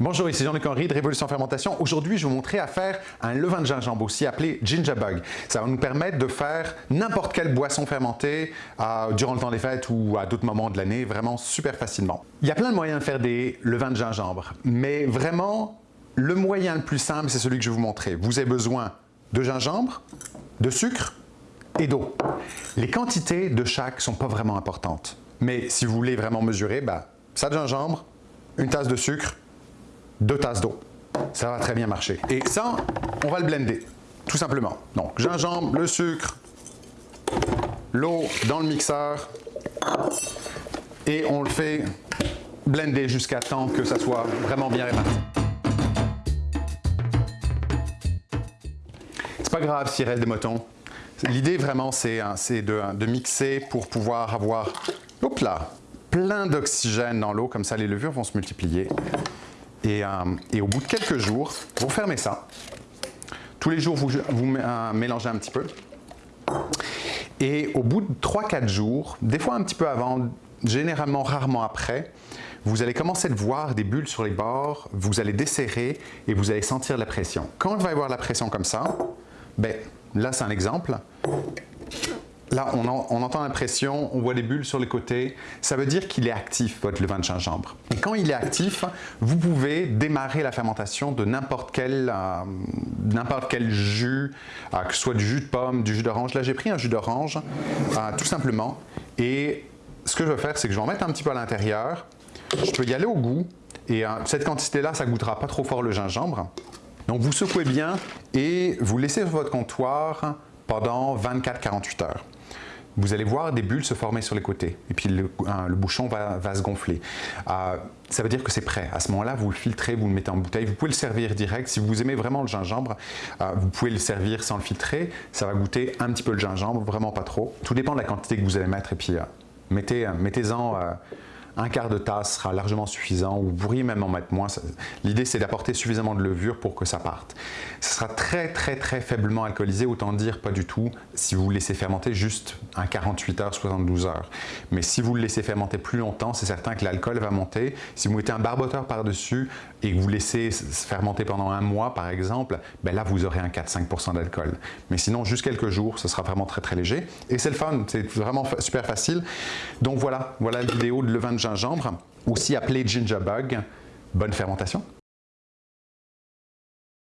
Bonjour, ici Jean-Luc Henry de Révolution Fermentation. Aujourd'hui, je vais vous montrer à faire un levain de gingembre, aussi appelé Ginger Bug. Ça va nous permettre de faire n'importe quelle boisson fermentée euh, durant le temps des fêtes ou à d'autres moments de l'année, vraiment super facilement. Il y a plein de moyens de faire des levains de gingembre, mais vraiment, le moyen le plus simple, c'est celui que je vais vous montrer. Vous avez besoin de gingembre, de sucre et d'eau. Les quantités de chaque sont pas vraiment importantes. Mais si vous voulez vraiment mesurer, bah, ça de gingembre, une tasse de sucre, deux tasses d'eau. Ça va très bien marcher. Et ça, on va le blender, tout simplement. Donc, gingembre, le sucre, l'eau dans le mixeur et on le fait blender jusqu'à temps que ça soit vraiment bien réparti. C'est pas grave s'il reste des motons. L'idée vraiment, c'est hein, de, de mixer pour pouvoir avoir, hop plein d'oxygène dans l'eau, comme ça les levures vont se multiplier. Euh, et, au bout de quelques jours, vous fermez ça. Tous les jours, vous, euh, mélangez un petit peu. Et au bout de 3-4 jours, des fois un petit peu avant, généralement rarement après, vous allez commencer de voir des bulles sur les bords, vous allez desserrer et vous allez sentir la pression. Quand il va y avoir la pression comme ça, ben, là c'est un exemple, Là, on, entend la pression, on voit des bulles sur les côtés. Ça veut dire qu'il est actif, votre levain de gingembre. Et quand il est actif, vous pouvez démarrer la fermentation de n'importe quel, euh, quel jus, euh, que ce soit du jus de pomme, du jus d'orange. Là, j'ai pris un jus d'orange, euh, tout simplement. Et ce que je vais faire, c'est que je vais en mettre un petit peu à l'intérieur. Je peux y aller au goût. Et cette quantité-là, ça goûtera pas trop fort le gingembre. Donc, vous secouez bien et vous laissez sur votre comptoir pendant 24-48 heures vous allez voir des bulles se former sur les côtés et puis le, bouchon va, se gonfler. Euh, ça veut dire que c'est prêt. À ce moment-là, vous le filtrez, vous le mettez en bouteille. Vous pouvez le servir direct. Si vous aimez vraiment le gingembre, euh, vous pouvez le servir sans le filtrer. Ça va goûter un petit peu le gingembre, vraiment pas trop. Tout dépend de la quantité que vous allez mettre et puis euh, mettez-en mettez un quart de tasse sera largement suffisant, ou vous pourriez même en mettre moins. L'idée, c'est d'apporter suffisamment de levure pour que ça parte. Ce sera très, très, très faiblement alcoolisé, autant dire pas du tout si vous le laissez fermenter juste un 48 heures, 72 heures. Mais si vous le laissez fermenter plus longtemps, c'est certain que l'alcool va monter. Si vous mettez un barboteur par-dessus et que vous laissez fermenter pendant un mois, par exemple, ben là, vous aurez un 4-5% d'alcool. Mais sinon, juste quelques jours, ce sera vraiment très, très léger. Et c'est le fun, c'est vraiment super facile. Donc voilà, voilà la vidéo de levain de aussi appelé ginger bug. Bonne fermentation